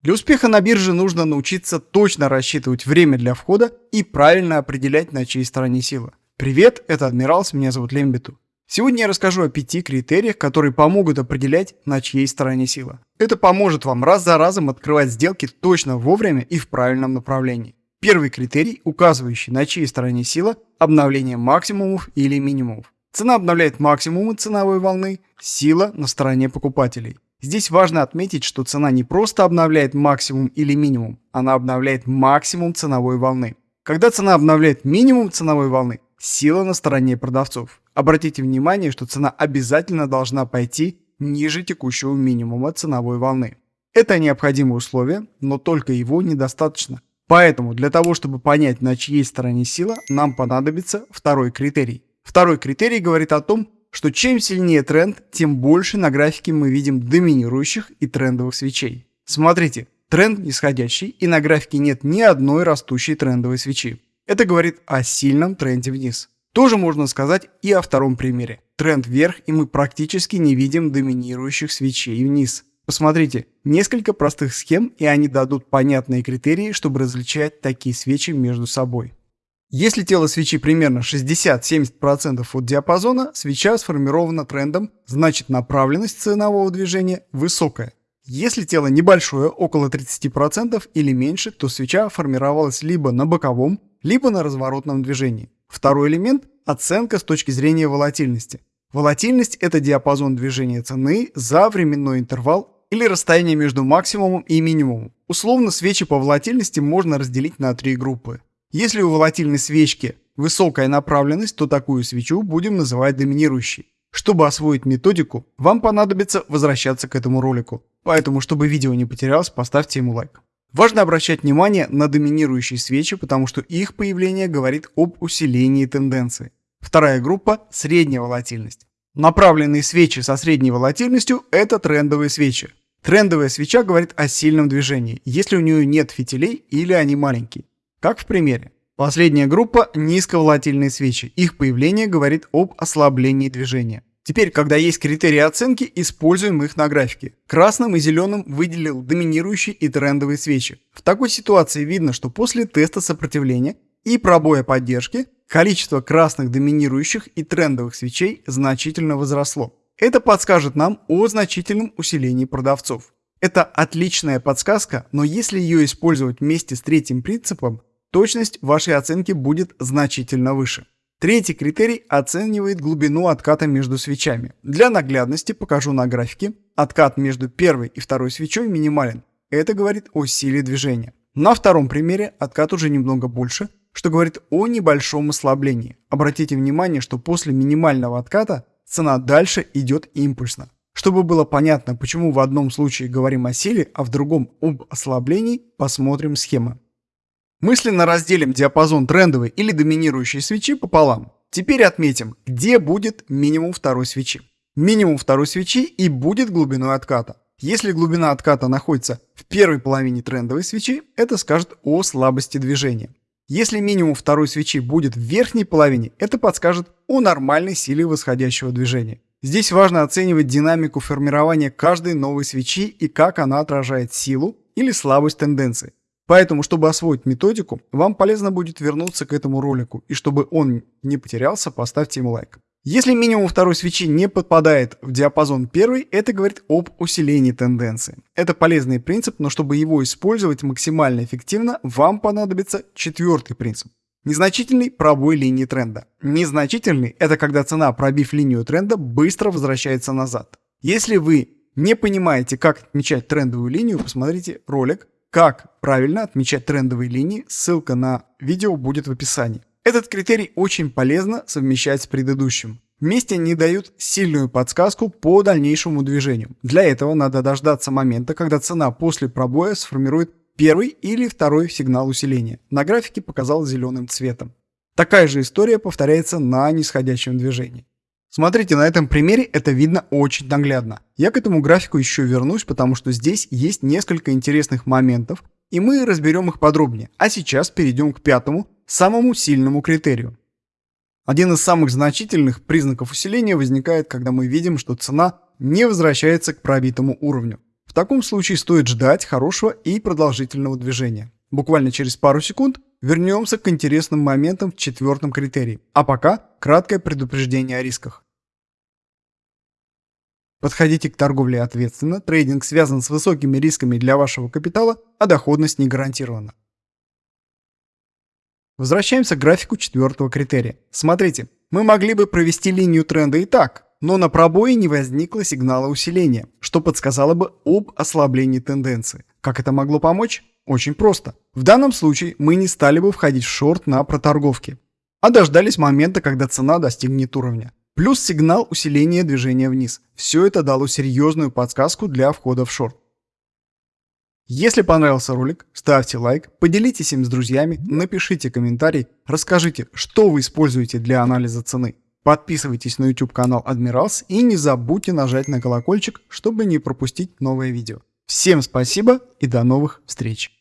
Для успеха на бирже нужно научиться точно рассчитывать время для входа и правильно определять, на чьей стороне сила. Привет, это Адмиралс, меня зовут Лембиту. Сегодня я расскажу о пяти критериях, которые помогут определять, на чьей стороне сила. Это поможет вам раз за разом открывать сделки точно вовремя и в правильном направлении. Первый критерий, указывающий, на чьей стороне сила – обновление максимумов или минимумов. Цена обновляет максимумы ценовой волны, сила на стороне покупателей. Здесь важно отметить, что цена не просто обновляет максимум или минимум, она обновляет максимум ценовой волны. Когда цена обновляет минимум ценовой волны, сила на стороне продавцов. Обратите внимание, что цена обязательно должна пойти ниже текущего минимума ценовой волны. Это необходимое условие, но только его недостаточно. Поэтому для того, чтобы понять, на чьей стороне сила, нам понадобится второй критерий. Второй критерий говорит о том, что чем сильнее тренд, тем больше на графике мы видим доминирующих и трендовых свечей. Смотрите, тренд нисходящий и на графике нет ни одной растущей трендовой свечи. Это говорит о сильном тренде вниз. Тоже можно сказать и о втором примере. Тренд вверх и мы практически не видим доминирующих свечей вниз. Посмотрите, несколько простых схем и они дадут понятные критерии, чтобы различать такие свечи между собой. Если тело свечи примерно 60-70% от диапазона, свеча сформирована трендом, значит направленность ценового движения высокая. Если тело небольшое, около 30% или меньше, то свеча формировалась либо на боковом, либо на разворотном движении. Второй элемент – оценка с точки зрения волатильности. Волатильность – это диапазон движения цены за временной интервал или расстояние между максимумом и минимумом. Условно свечи по волатильности можно разделить на три группы. Если у волатильной свечки высокая направленность, то такую свечу будем называть доминирующей. Чтобы освоить методику, вам понадобится возвращаться к этому ролику. Поэтому, чтобы видео не потерялось, поставьте ему лайк. Важно обращать внимание на доминирующие свечи, потому что их появление говорит об усилении тенденции. Вторая группа – средняя волатильность. Направленные свечи со средней волатильностью – это трендовые свечи. Трендовая свеча говорит о сильном движении, если у нее нет фитилей или они маленькие. Как в примере. Последняя группа – низковолатильные свечи. Их появление говорит об ослаблении движения. Теперь, когда есть критерии оценки, используем их на графике. Красным и зеленым выделил доминирующие и трендовые свечи. В такой ситуации видно, что после теста сопротивления и пробоя поддержки количество красных доминирующих и трендовых свечей значительно возросло. Это подскажет нам о значительном усилении продавцов. Это отличная подсказка, но если ее использовать вместе с третьим принципом, точность вашей оценки будет значительно выше. Третий критерий оценивает глубину отката между свечами. Для наглядности покажу на графике. Откат между первой и второй свечой минимален. Это говорит о силе движения. На втором примере откат уже немного больше, что говорит о небольшом ослаблении. Обратите внимание, что после минимального отката цена дальше идет импульсно. Чтобы было понятно, почему в одном случае говорим о силе, а в другом об ослаблении, посмотрим схемы. Мысленно разделим диапазон трендовой или доминирующей свечи пополам. Теперь отметим, где будет минимум второй свечи. Минимум второй свечи и будет глубиной отката. Если глубина отката находится в первой половине трендовой свечи, это скажет о слабости движения. Если минимум второй свечи будет в верхней половине, это подскажет о нормальной силе восходящего движения. Здесь важно оценивать динамику формирования каждой новой свечи и как она отражает силу или слабость тенденции. Поэтому, чтобы освоить методику, вам полезно будет вернуться к этому ролику, и чтобы он не потерялся, поставьте ему лайк. Если минимум второй свечи не подпадает в диапазон первой, это говорит об усилении тенденции. Это полезный принцип, но чтобы его использовать максимально эффективно, вам понадобится четвертый принцип. Незначительный пробой линии тренда. Незначительный – это когда цена, пробив линию тренда, быстро возвращается назад. Если вы не понимаете, как отмечать трендовую линию, посмотрите ролик как правильно отмечать трендовые линии, ссылка на видео будет в описании. Этот критерий очень полезно совмещать с предыдущим. Вместе они дают сильную подсказку по дальнейшему движению. Для этого надо дождаться момента, когда цена после пробоя сформирует первый или второй сигнал усиления. На графике показал зеленым цветом. Такая же история повторяется на нисходящем движении. Смотрите, на этом примере это видно очень наглядно. Я к этому графику еще вернусь, потому что здесь есть несколько интересных моментов, и мы разберем их подробнее. А сейчас перейдем к пятому, самому сильному критерию. Один из самых значительных признаков усиления возникает, когда мы видим, что цена не возвращается к пробитому уровню. В таком случае стоит ждать хорошего и продолжительного движения. Буквально через пару секунд вернемся к интересным моментам в четвертом критерии. А пока краткое предупреждение о рисках. Подходите к торговле ответственно, трейдинг связан с высокими рисками для вашего капитала, а доходность не гарантирована. Возвращаемся к графику четвертого критерия. Смотрите, мы могли бы провести линию тренда и так, но на пробое не возникло сигнала усиления, что подсказало бы об ослаблении тенденции. Как это могло помочь? Очень просто. В данном случае мы не стали бы входить в шорт на проторговке, а дождались момента, когда цена достигнет уровня. Плюс сигнал усиления движения вниз. Все это дало серьезную подсказку для входа в шорт. Если понравился ролик, ставьте лайк, поделитесь им с друзьями, напишите комментарий, расскажите, что вы используете для анализа цены. Подписывайтесь на YouTube канал Admirals и не забудьте нажать на колокольчик, чтобы не пропустить новое видео. Всем спасибо и до новых встреч!